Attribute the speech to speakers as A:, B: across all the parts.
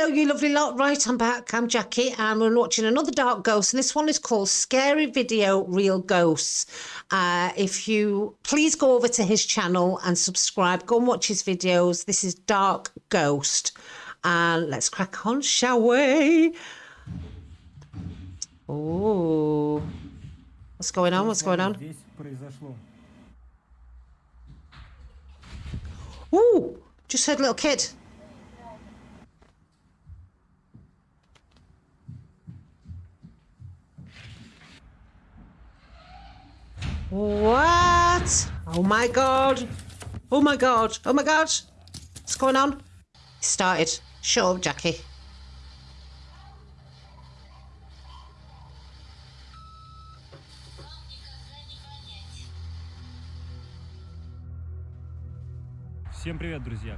A: Hello, you lovely lot. Right, I'm back. I'm Jackie, and we're watching another Dark Ghost, and this one is called Scary Video Real Ghosts. Uh, if you please go over to his channel and subscribe, go and watch his videos. This is Dark Ghost, and let's crack on, shall we? Oh, what's going on? What's going on? Ooh, just heard little kid. What? Oh my god. Oh my god. Oh my god. What's going on? It started. Shut up, Jackie.
B: Всем привет, друзья.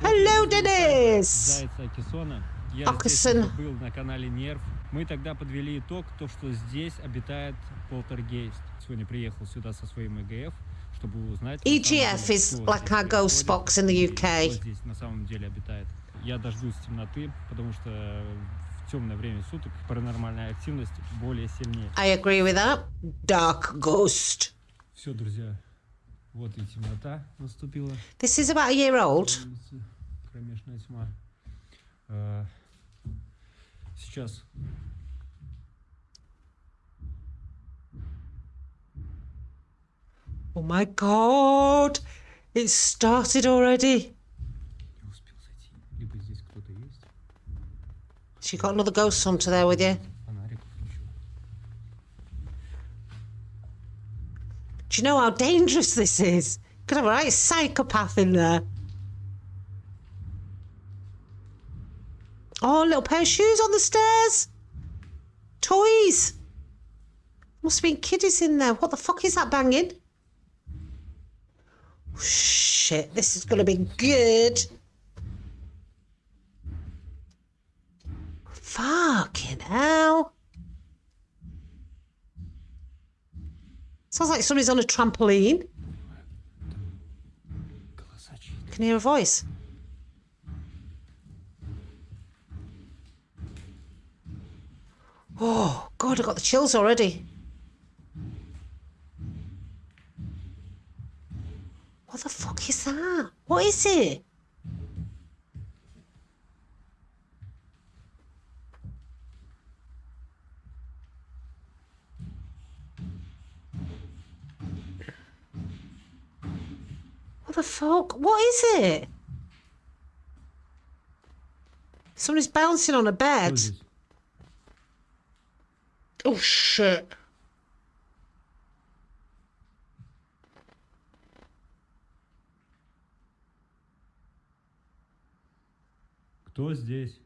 A: Hello,
B: Вот,
A: Dennis.
B: Зайца Акисона. Я,
A: Акисон.
B: естественно, был на канале Нерв. Мы тогда подвели итог, то, что здесь обитает полтергейст. Сегодня приехал сюда со своим ЭГФ, чтобы узнать...
A: EGF
B: деле,
A: is like our ghost box in the UK.
B: здесь на самом деле обитает. Я дождусь темноты, потому что в темное время суток паранормальная активность более сильнее.
A: I agree with that. Dark ghost.
B: Все, друзья, вот и темнота наступила.
A: This is about a year old.
B: кромешная тьма. А, Сейчас
A: Oh my god. It started already.
B: не успел зайти. Либо здесь кто-то есть.
A: So you got another ghost hunter there with you.
B: Фонариков ничего.
A: Do you know how dangerous this is? Could have a right psychopath in there. Oh, little pair of shoes on the stairs. Toys. Must have been kiddies in there. What the fuck is that banging? Oh, shit, this is going to be good. Fucking hell. Sounds like somebody's on a trampoline. Can you hear a voice? Oh, God, I got the chills already. What the fuck is that? What is it? What the fuck? What is it? Somebody's bouncing on a bed.
B: здесь?
A: Oh shit.
B: Кто здесь?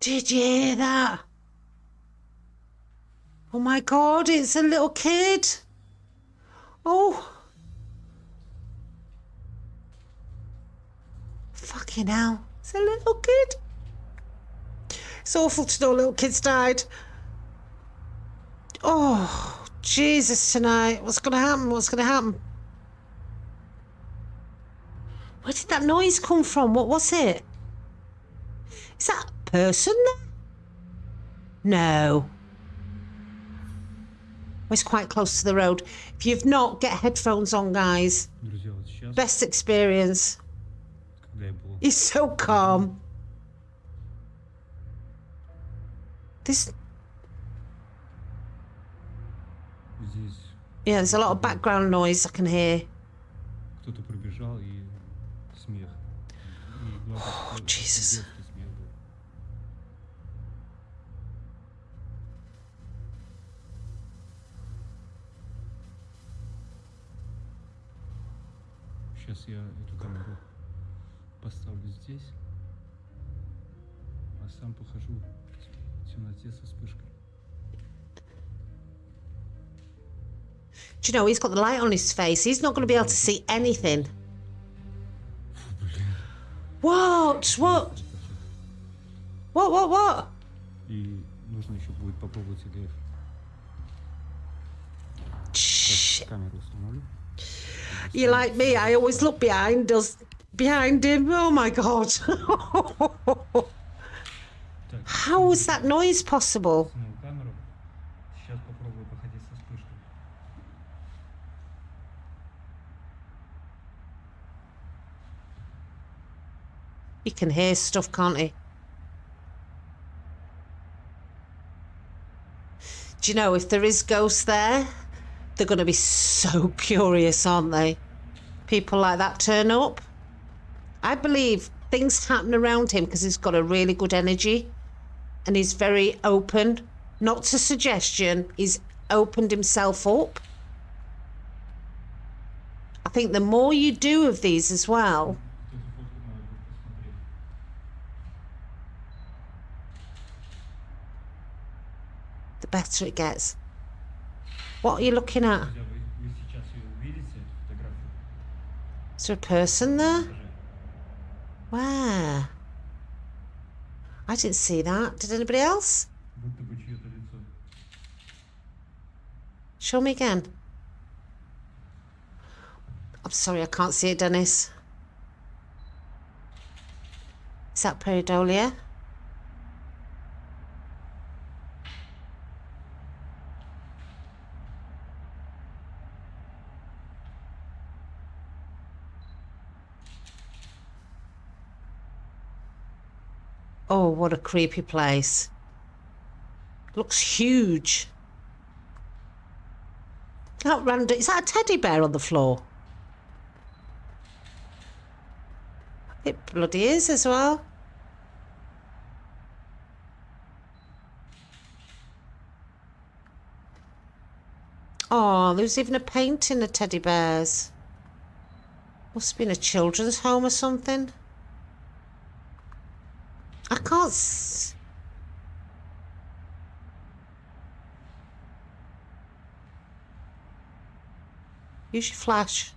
A: Did you hear that? Oh my god, it's a little kid. Oh. Fucking hell. It's a little kid. It's awful to know little kids died. Oh, Jesus, tonight. What's going to happen? What's going to happen? Where did that noise come from? What was it? Is that a person there? No. It's quite close to the road. If you've not, get headphones on, guys. Best experience.
B: когда я был...
A: He's so calm. This,
B: Здесь
A: yeah, there's a lot of background noise I can hear.
B: кто-то пробежал и смех. И главное, что
A: Jesus.
B: детский смех был. Сейчас я эту камеру поставлю здесь, а сам похожу в темноте со вспышкой.
A: Do you know, he's got the light on his face. He's not going to be able to see anything. What? What? What? What? What?
B: И нужно еще будет попробовать ЭГФ. Камеру установлю.
A: You're like me. I always look behind us, behind him. Oh my god. How was that noise possible? He can hear stuff, can't he? Do you know, if there is ghosts there, they're going to be so curious, aren't they? People like that turn up. I believe things happen around him because he's got a really good energy and he's very open, not to suggestion. He's opened himself up. I think the more you do of these as well, the better it gets. What are you looking at? Is there a person there? Where? I didn't see that. Did anybody else? Show me again. I'm sorry, I can't see it, Dennis. Is that pareidolia? What a creepy place. Looks huge. That random. Is that a teddy bear on the floor? It bloody is as well. Oh, there's even a painting of teddy bears. Must have been a children's home or something. Can't. S- Use your flash.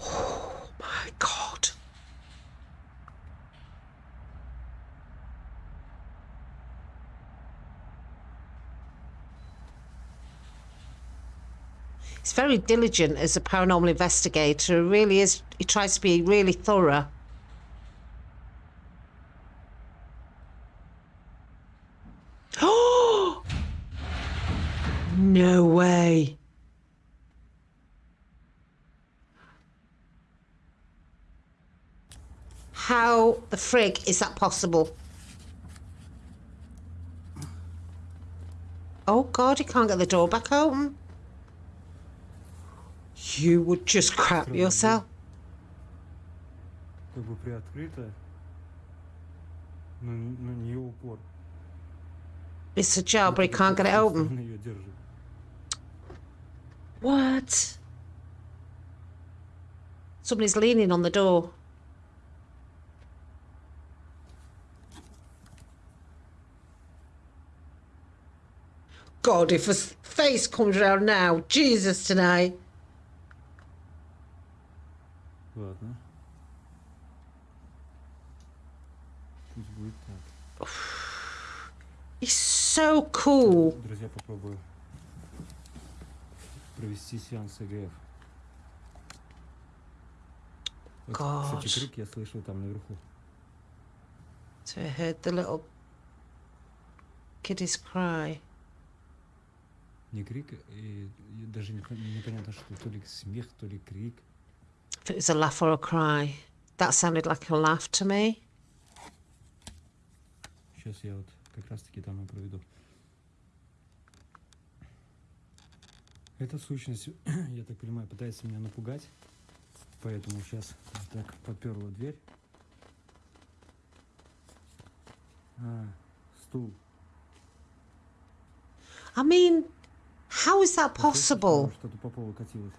A: Oh my god. He's very diligent as a paranormal investigator. He really is. He tries to be really thorough. Oh! No way. How the frig is that possible? Oh god, you can't get the door back open. You would just crap
B: Трудно.
A: yourself.
B: Как бы приоткрыто. На, на нее упор.
A: It's ajar, but he can't get it open.
B: Ее держит.
A: What? Somebody's leaning on the door. God, if a s- face comes around now, Jesus tonight.
B: Ладно. Пусть будет так.
A: He's so cool.
B: Друзья, попробую провести сеанс ЭГФ. Вот. Кстати, крик я слышал там наверху.
A: So I heard the little kiddies cry.
B: Не крик, и, и даже не, пон- непонятно, что то ли смех, то ли крик.
A: If it was a laugh or a cry. That sounded like a laugh to me.
B: Сейчас я вот как раз таки там и проведу. Эта сущность, я так понимаю, пытается меня напугать. Поэтому сейчас так подперла дверь. А, стул.
A: I mean, how is that possible?
B: Что-то по полу катилось.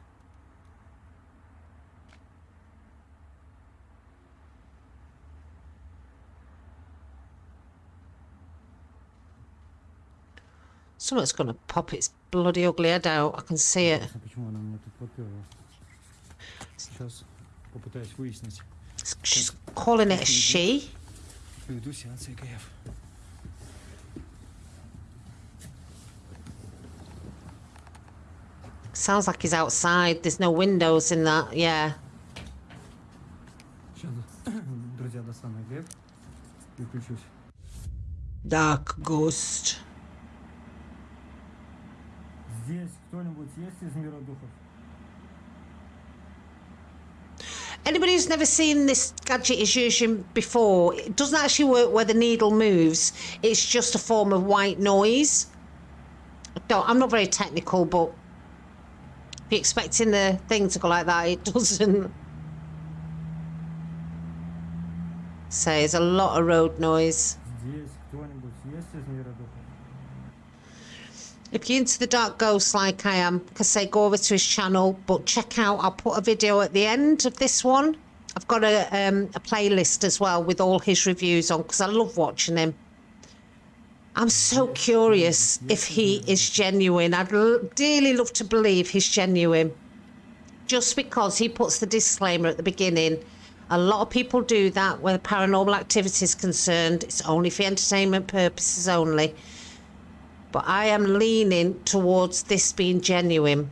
A: Something's going to pop its bloody ugly head out. I can see it. She's calling it a she. Sounds like he's outside. There's no windows in that. Yeah. Dark ghost.
B: есть из мира духов?
A: Anybody who's never seen this gadget is using before, it doesn't actually work where the needle moves. It's just a form of white noise. Don't, I'm not very technical, but if you're expecting the thing to go like that, it doesn't. So there's a lot of road noise.
B: Здесь кто-нибудь есть из мира духов?
A: If you're into the dark ghosts like I am, I say, go over to his channel. But check out, I'll put a video at the end of this one. I've got a, um, a playlist as well with all his reviews on because I love watching him. I'm so curious if he is genuine. I'd dearly love to believe he's genuine. Just because he puts the disclaimer at the beginning. A lot of people do that where paranormal activity is concerned. It's only for entertainment purposes only but I am leaning towards this being genuine.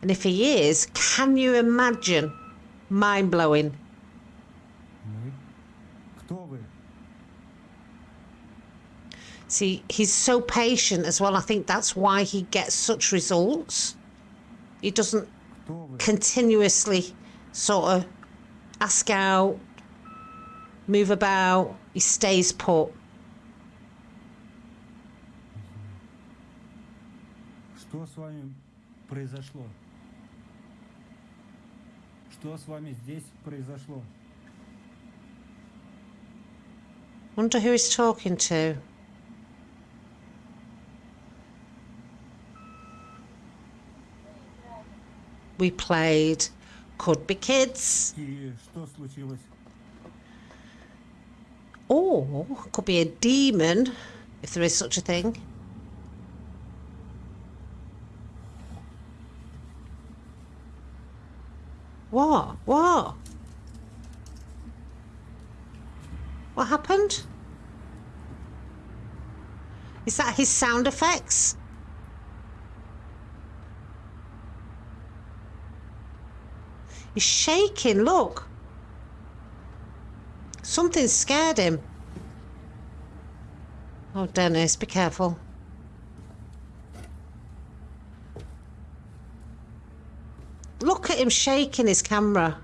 A: And if he is, can you imagine? Mind blowing. See, he's so patient as well. I think that's why he gets such results. He doesn't continuously sort of ask out, move about. He stays put.
B: Что с вами произошло? Что с вами здесь произошло?
A: Wonder who he's talking to. We played. Could be kids.
B: И что случилось?
A: Or could be a demon, if there is such a thing. Is that his sound effects? He's shaking, look. Something scared him. Oh, Dennis, be careful. Look at him shaking his camera.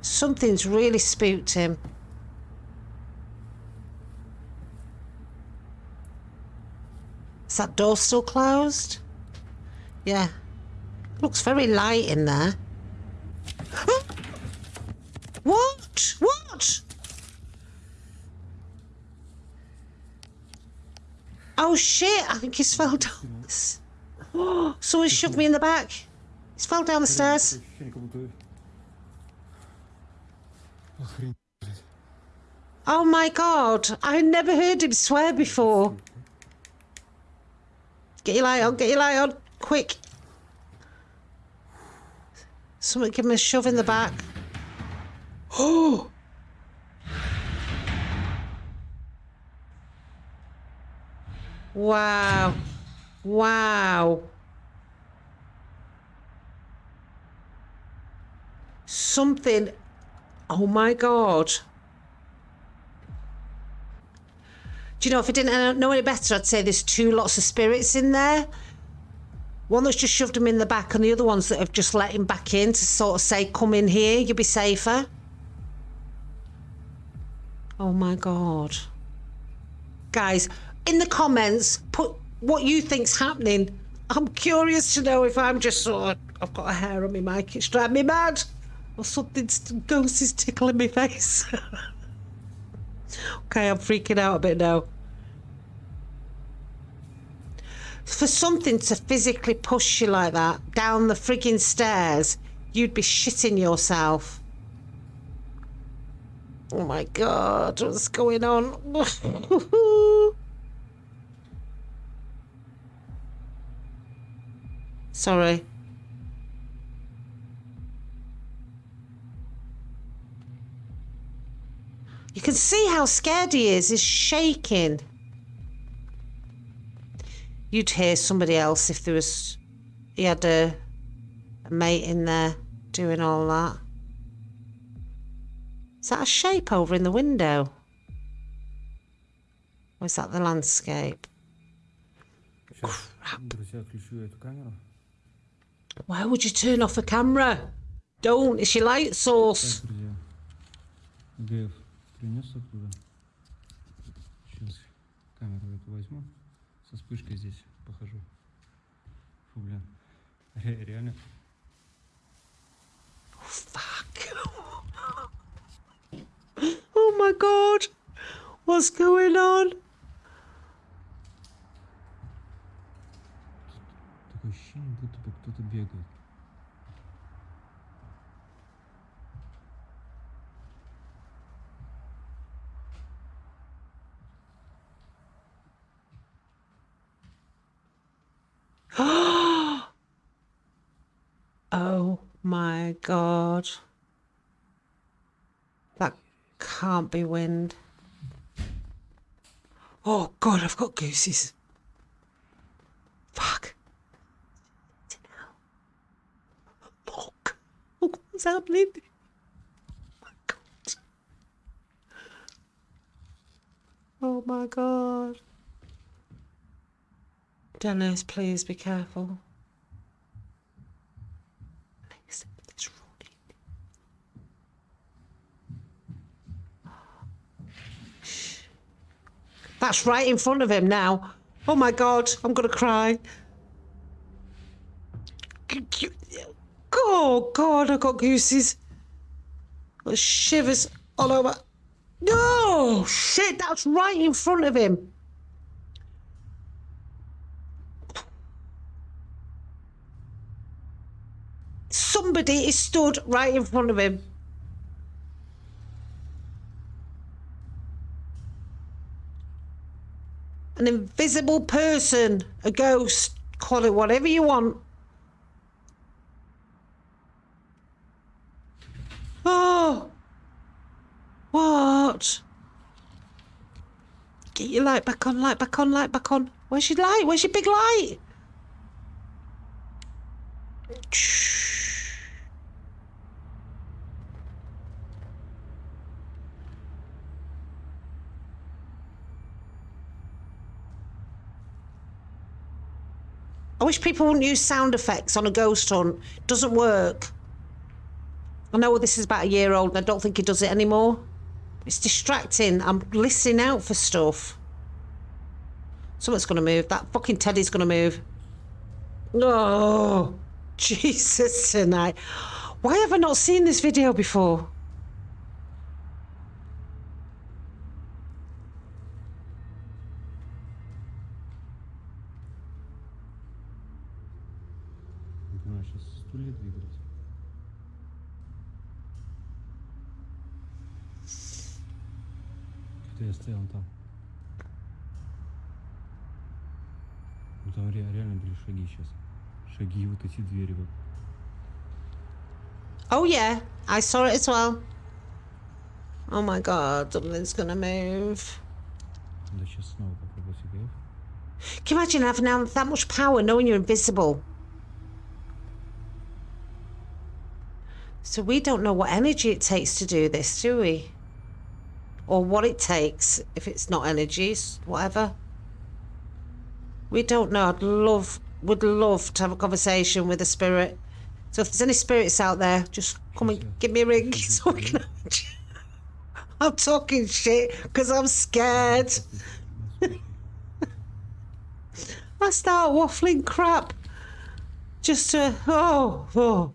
A: Something's really spooked him. Is that door still closed? Yeah. Looks very light in there. what? What? Oh shit, I think he's fell down. Someone shoved me in the back. He's fell down the stairs. Oh my god, I never heard him swear before. Get your light on, get your light on, quick. Someone give him a shove in the back. Oh! Wow. Wow. Something. Oh my god. Do you know, if I didn't know any better, I'd say there's two lots of spirits in there. One that's just shoved him in the back, and the other ones that have just let him back in to sort of say, Come in here, you'll be safer. Oh my god. Guys, in the comments, put what you think's happening. I'm curious to know if I'm just sort of, I've got a hair on my mic, it's driving me mad. Or something's, ghost is tickling my face. okay, I'm freaking out a bit now. For something to physically push you like that down the frigging stairs, you'd be shitting yourself. Oh my god, what's going on? Sorry. You can see how scared he is. He's shaking. You'd hear somebody else if there was... He had a, a mate in there doing all that. Is that a shape over in the window? Or is that the landscape?
B: Crap.
A: Why would you turn off a camera? Don't, it's your light source.
B: Принес оттуда. Сейчас камеру эту возьму. Со вспышкой здесь похожу. Фу, блин. Ре- Реально.
A: Oh my god. What's going on? Be wind. Oh god, I've got gooses. Fuck. Look. Look what's happening. Oh my god. Oh my god. Dennis, please be careful. Please, it's running. Shh. That's right in front of him now. Oh my god, I'm gonna cry. Oh god, I've got gooses. Shivers all over. No shit, that's right in front of him. Somebody is stood right in front of him. An invisible person, a ghost, call it whatever you want. Oh! What? Get your light back on, light back on, light back on. Where's your light? Where's your big light? Shh. I wish people wouldn't use sound effects on a ghost hunt. Doesn't work. I know this is about a year old and I don't think he does it anymore. It's distracting. I'm listening out for stuff. Someone's going to move. That fucking teddy's going to move. Oh, Jesus tonight. Why have I not seen this video before?
B: эти двери вот.
A: Oh, yeah. I saw it as well. Oh my god, something's going to move.
B: Надо сейчас снова попробовать ИГФ.
A: Can you imagine having now that much power knowing you're invisible? So we don't know what energy it takes to do this, do we? Or what it takes if it's not energies, whatever. We don't know. I'd love, would love to have a conversation with a spirit. So if there's any spirits out there, just come and give me a ring so we can. have a chat. I'm talking shit because I'm scared. I start waffling crap just to oh oh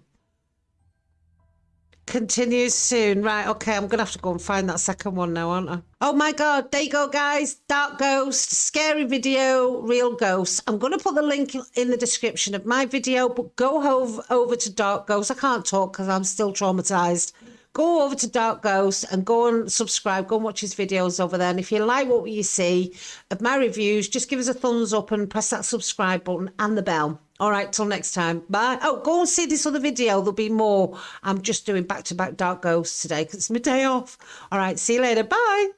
A: continues soon right okay i'm gonna have to go and find that second one now aren't i oh my god there you go guys dark ghost scary video real ghost i'm gonna put the link in the description of my video but go over, over to dark ghost i can't talk because i'm still traumatized go over to Dark Ghost and go and subscribe. Go and watch his videos over there. And if you like what you see of my reviews, just give us a thumbs up and press that subscribe button and the bell. All right, till next time. Bye. Oh, go and see this other video. There'll be more. I'm just doing back to back Dark Ghosts today because it's my day off. All right, see you later. Bye.